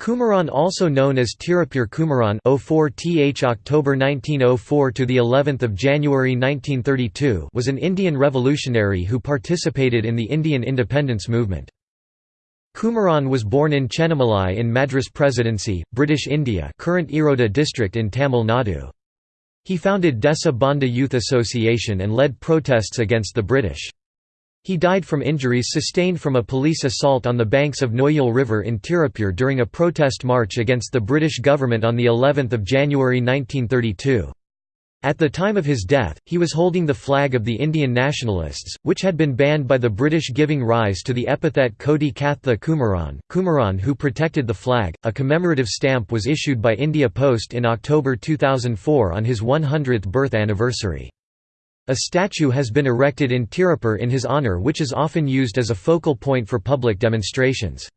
Kumaran also known as Tirupur Kumaran 04th October 1904 to the 11th of January 1932 was an Indian revolutionary who participated in the Indian independence movement. Kumaran was born in Chennimalai in Madras Presidency, British India current Erode district in Tamil Nadu. He founded Desa Bandhu Youth Association and led protests against the British. He died from injuries sustained from a police assault on the banks of Noyal River in Tirupur during a protest march against the British government on of January 1932. At the time of his death, he was holding the flag of the Indian Nationalists, which had been banned by the British giving rise to the epithet Koti Katha Kumaran, Kumaran who protected the flag. A commemorative stamp was issued by India Post in October 2004 on his 100th birth anniversary. A statue has been erected in Tirupur in his honour which is often used as a focal point for public demonstrations.